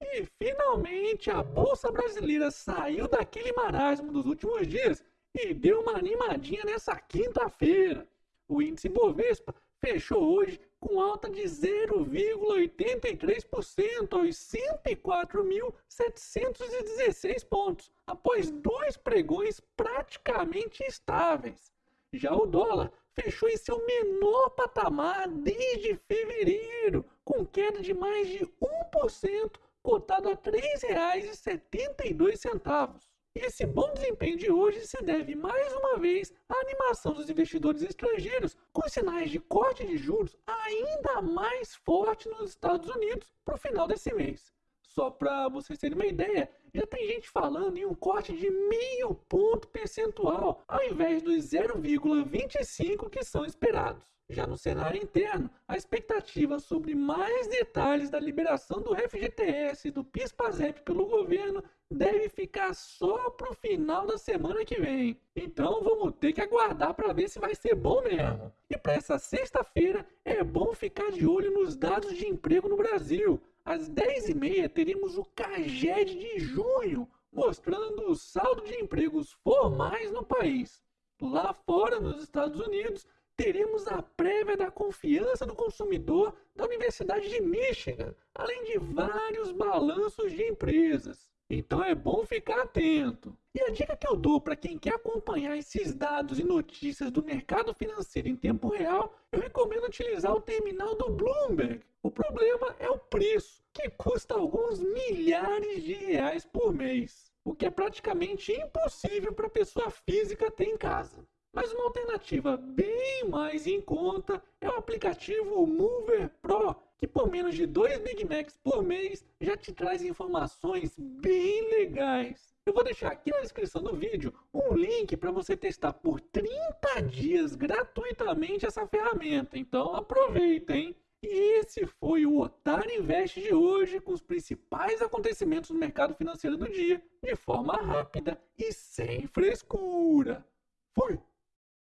E finalmente a Bolsa Brasileira saiu daquele marasmo dos últimos dias e deu uma animadinha nessa quinta-feira. O índice Bovespa fechou hoje com alta de 0,83% aos 104.716 pontos, após dois pregões praticamente estáveis. Já o dólar fechou em seu menor patamar desde fevereiro, com queda de mais de 1%, cotado a R$ 3,72. Esse bom desempenho de hoje se deve mais uma vez à animação dos investidores estrangeiros, com sinais de corte de juros ainda mais forte nos Estados Unidos para o final desse mês. Só para vocês terem uma ideia, já tem gente falando em um corte de meio ponto percentual, ao invés dos 0,25 que são esperados. Já no cenário interno, a expectativa sobre mais detalhes da liberação do FGTS e do PIS/PASEP pelo governo deve ficar só para o final da semana que vem. Então vamos ter que aguardar para ver se vai ser bom mesmo. E para essa sexta-feira é bom ficar de olho nos dados de emprego no Brasil. Às 10h30 teremos o CAGED de junho, mostrando o saldo de empregos formais no país. Lá fora, nos Estados Unidos, teremos a prévia da confiança do consumidor da Universidade de Michigan, além de vários balanços de empresas. Então é bom ficar atento. E a dica que eu dou para quem quer acompanhar esses dados e notícias do mercado financeiro em tempo real, eu recomendo utilizar o terminal do Bloomberg. O problema é o preço, que custa alguns milhares de reais por mês, o que é praticamente impossível para pessoa física ter em casa. Mas uma alternativa bem mais em conta é o aplicativo Mover Pro, que por menos de 2 Big Macs por mês já te traz informações bem legais. Eu vou deixar aqui na descrição do vídeo um link para você testar por 30 dias gratuitamente essa ferramenta. Então aproveita, hein? E esse foi o Otário Invest de hoje, com os principais acontecimentos do mercado financeiro do dia, de forma rápida e sem frescura. Fui!